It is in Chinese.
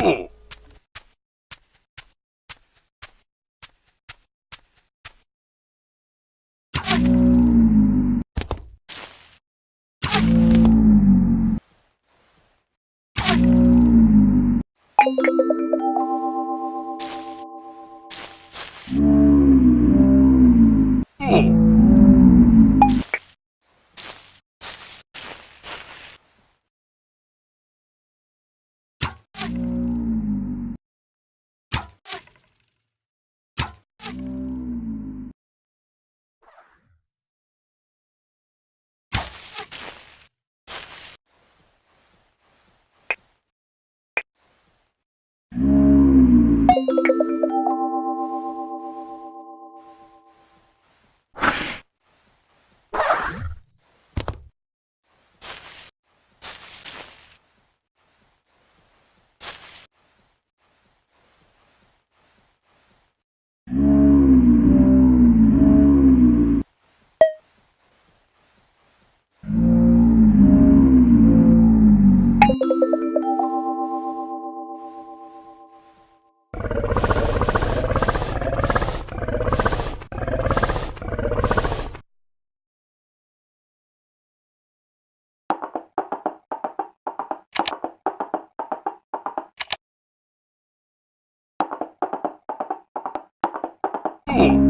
Ooh. Oh.